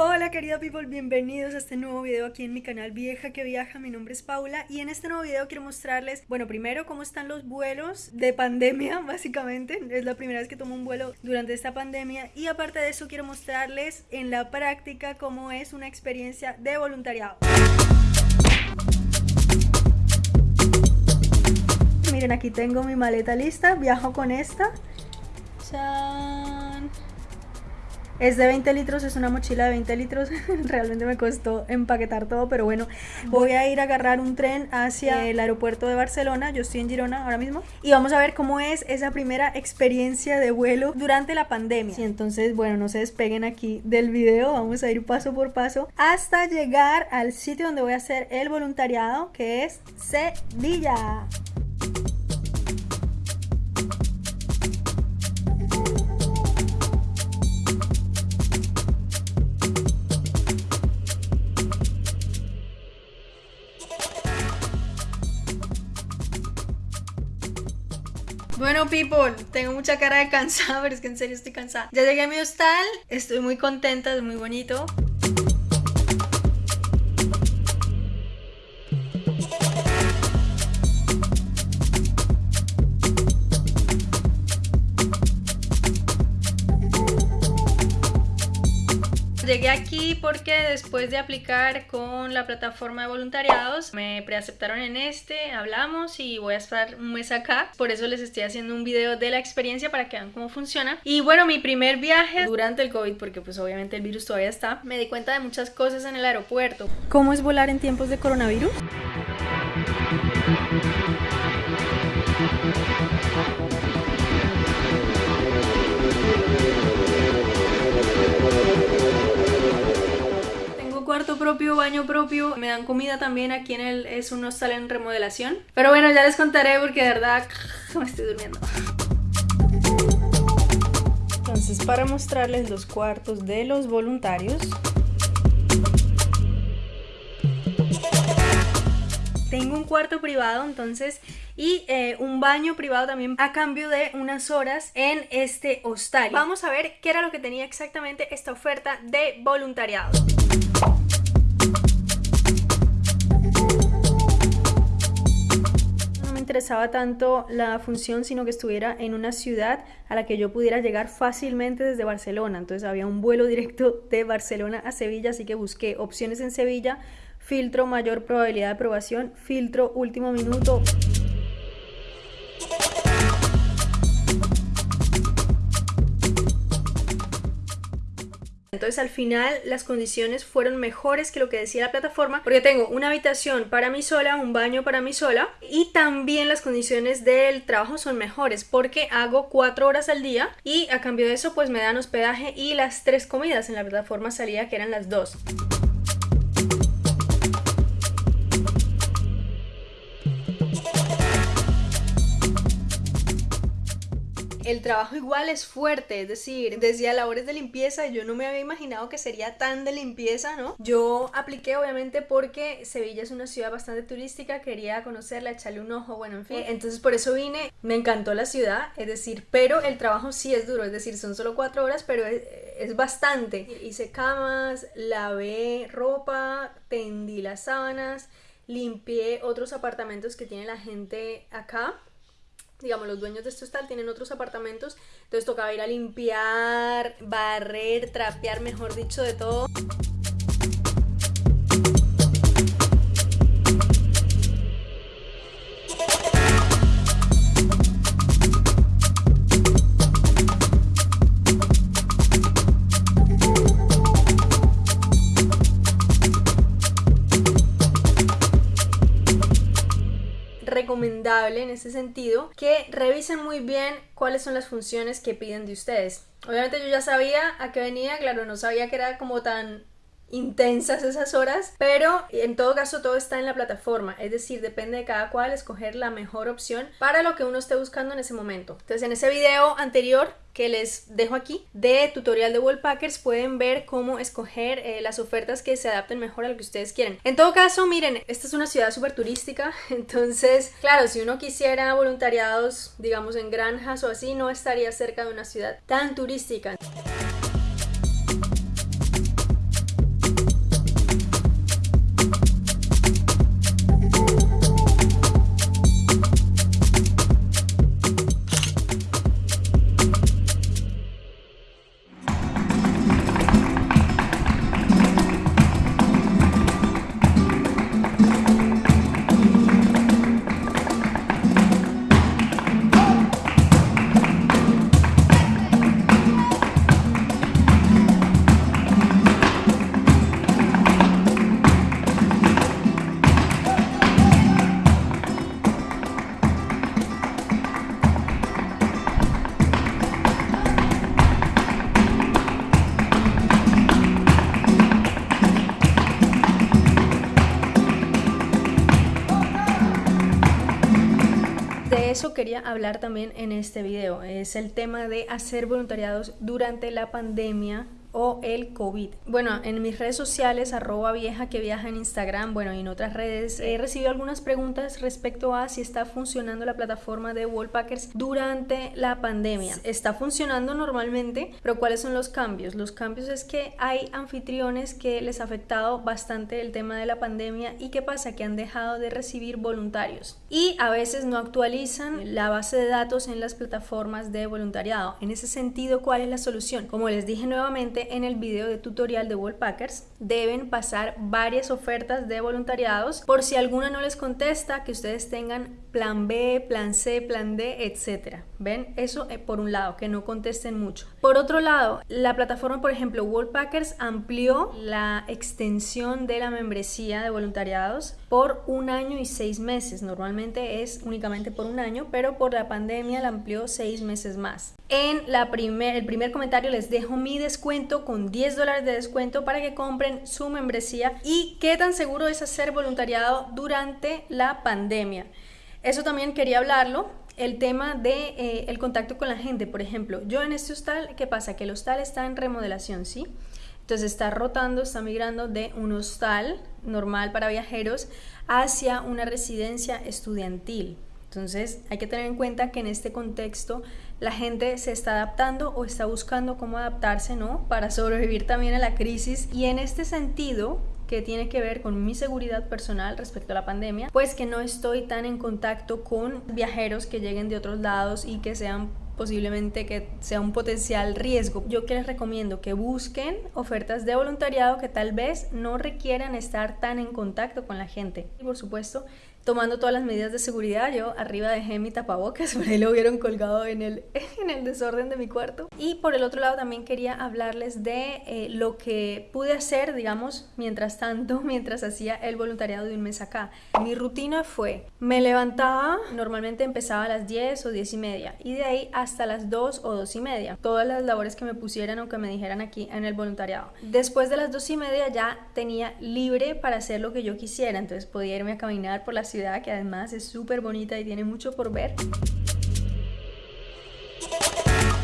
Hola querida people, bienvenidos a este nuevo video aquí en mi canal Vieja que Viaja, mi nombre es Paula y en este nuevo video quiero mostrarles, bueno primero cómo están los vuelos de pandemia básicamente, es la primera vez que tomo un vuelo durante esta pandemia y aparte de eso quiero mostrarles en la práctica cómo es una experiencia de voluntariado. Miren aquí tengo mi maleta lista, viajo con esta. ¡Chan! Es de 20 litros, es una mochila de 20 litros. Realmente me costó empaquetar todo, pero bueno, voy a ir a agarrar un tren hacia el aeropuerto de Barcelona. Yo estoy en Girona ahora mismo. Y vamos a ver cómo es esa primera experiencia de vuelo durante la pandemia. Y entonces, bueno, no se despeguen aquí del video. Vamos a ir paso por paso hasta llegar al sitio donde voy a hacer el voluntariado, que es Sevilla. Bueno, people, tengo mucha cara de cansada, pero es que en serio estoy cansada. Ya llegué a mi hostal, estoy muy contenta, es muy bonito. Llegué aquí porque después de aplicar con la plataforma de voluntariados me preaceptaron en este, hablamos y voy a estar un mes acá. Por eso les estoy haciendo un video de la experiencia para que vean cómo funciona. Y bueno, mi primer viaje durante el COVID, porque pues obviamente el virus todavía está, me di cuenta de muchas cosas en el aeropuerto. ¿Cómo es volar en tiempos de coronavirus? Propio, baño propio, me dan comida también, aquí en el es un hostal en remodelación. Pero bueno, ya les contaré porque de verdad me estoy durmiendo. Entonces para mostrarles los cuartos de los voluntarios. Tengo un cuarto privado entonces y eh, un baño privado también a cambio de unas horas en este hostal. Vamos a ver qué era lo que tenía exactamente esta oferta de voluntariado. Interesaba tanto la función, sino que estuviera en una ciudad a la que yo pudiera llegar fácilmente desde Barcelona. Entonces había un vuelo directo de Barcelona a Sevilla, así que busqué opciones en Sevilla, filtro mayor probabilidad de aprobación, filtro último minuto. Al final las condiciones fueron mejores que lo que decía la plataforma porque tengo una habitación para mí sola, un baño para mí sola y también las condiciones del trabajo son mejores porque hago cuatro horas al día y a cambio de eso pues me dan hospedaje y las tres comidas en la plataforma salía que eran las dos. El trabajo igual es fuerte, es decir, desde labores de limpieza yo no me había imaginado que sería tan de limpieza, ¿no? Yo apliqué obviamente porque Sevilla es una ciudad bastante turística, quería conocerla, echarle un ojo, bueno, en fin. Entonces por eso vine, me encantó la ciudad, es decir, pero el trabajo sí es duro, es decir, son solo cuatro horas, pero es, es bastante. Hice camas, lavé ropa, tendí las sábanas, limpié otros apartamentos que tiene la gente acá digamos, los dueños de este hostal tienen otros apartamentos, entonces tocaba ir a limpiar, barrer, trapear, mejor dicho, de todo. En ese sentido que revisen muy bien cuáles son las funciones que piden de ustedes. Obviamente yo ya sabía a qué venía, claro, no sabía que era como tan intensas esas horas, pero en todo caso todo está en la plataforma, es decir, depende de cada cual escoger la mejor opción para lo que uno esté buscando en ese momento. Entonces en ese video anterior que les dejo aquí de tutorial de Wallpackers pueden ver cómo escoger eh, las ofertas que se adapten mejor a lo que ustedes quieren. En todo caso, miren, esta es una ciudad súper turística, entonces, claro, si uno quisiera voluntariados, digamos, en granjas o así, no estaría cerca de una ciudad tan turística. Eso quería hablar también en este video, es el tema de hacer voluntariados durante la pandemia o el COVID. Bueno, en mis redes sociales, arroba vieja que viaja en Instagram, bueno, y en otras redes, he recibido algunas preguntas respecto a si está funcionando la plataforma de Wallpackers durante la pandemia. Está funcionando normalmente, pero ¿cuáles son los cambios? Los cambios es que hay anfitriones que les ha afectado bastante el tema de la pandemia y ¿qué pasa? Que han dejado de recibir voluntarios y a veces no actualizan la base de datos en las plataformas de voluntariado. En ese sentido, ¿cuál es la solución? Como les dije nuevamente, en el video de tutorial de Wallpackers, deben pasar varias ofertas de voluntariados. Por si alguna no les contesta, que ustedes tengan plan B, plan C, plan D, etcétera. ¿Ven? Eso eh, por un lado, que no contesten mucho. Por otro lado, la plataforma, por ejemplo, Wallpackers amplió la extensión de la membresía de voluntariados por un año y seis meses. Normalmente es únicamente por un año, pero por la pandemia la amplió seis meses más. En la primer, el primer comentario les dejo mi descuento con 10 dólares de descuento para que compren su membresía y qué tan seguro es hacer voluntariado durante la pandemia. Eso también quería hablarlo el tema de eh, el contacto con la gente, por ejemplo, yo en este hostal, ¿qué pasa? Que el hostal está en remodelación, ¿sí? Entonces está rotando, está migrando de un hostal normal para viajeros hacia una residencia estudiantil. Entonces hay que tener en cuenta que en este contexto la gente se está adaptando o está buscando cómo adaptarse, ¿no? Para sobrevivir también a la crisis y en este sentido que tiene que ver con mi seguridad personal respecto a la pandemia, pues que no estoy tan en contacto con viajeros que lleguen de otros lados y que sean posiblemente que sea un potencial riesgo. Yo que les recomiendo que busquen ofertas de voluntariado que tal vez no requieran estar tan en contacto con la gente. Y por supuesto, tomando todas las medidas de seguridad. Yo arriba dejé mi tapabocas, por ahí lo hubieron colgado en el, en el desorden de mi cuarto. Y por el otro lado también quería hablarles de eh, lo que pude hacer, digamos, mientras tanto, mientras hacía el voluntariado de un mes acá. Mi rutina fue, me levantaba, normalmente empezaba a las 10 o 10 y media, y de ahí hasta las 2 o 2 y media. Todas las labores que me pusieran o que me dijeran aquí en el voluntariado. Después de las 2 y media ya tenía libre para hacer lo que yo quisiera, entonces podía irme a caminar por la ciudad que además es súper bonita y tiene mucho por ver.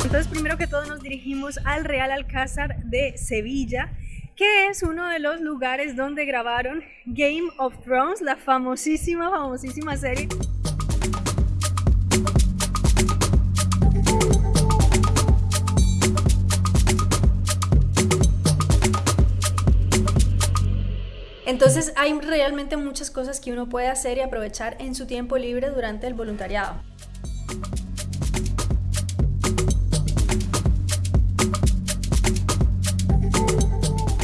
Entonces primero que todo nos dirigimos al Real Alcázar de Sevilla que es uno de los lugares donde grabaron Game of Thrones, la famosísima, famosísima serie. Entonces hay realmente muchas cosas que uno puede hacer y aprovechar en su tiempo libre durante el voluntariado.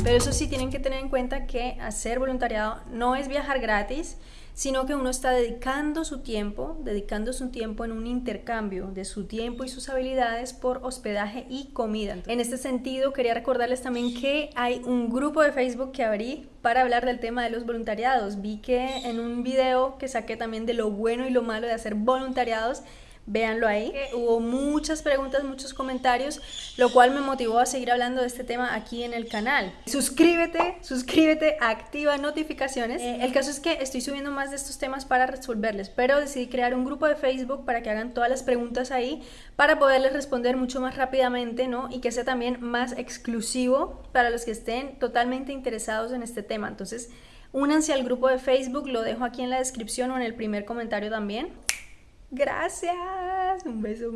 Pero eso sí tienen que tener en cuenta que hacer voluntariado no es viajar gratis, sino que uno está dedicando su tiempo, dedicando su tiempo en un intercambio de su tiempo y sus habilidades por hospedaje y comida. En este sentido, quería recordarles también que hay un grupo de Facebook que abrí para hablar del tema de los voluntariados. Vi que en un video que saqué también de lo bueno y lo malo de hacer voluntariados, véanlo ahí. Hubo muchas preguntas, muchos comentarios, lo cual me motivó a seguir hablando de este tema aquí en el canal. Suscríbete, suscríbete, activa notificaciones. Eh, el caso es que estoy subiendo más de estos temas para resolverles, pero decidí crear un grupo de Facebook para que hagan todas las preguntas ahí, para poderles responder mucho más rápidamente, ¿no? Y que sea también más exclusivo para los que estén totalmente interesados en este tema. Entonces, únanse al grupo de Facebook, lo dejo aquí en la descripción o en el primer comentario también. Gracias. Un beso.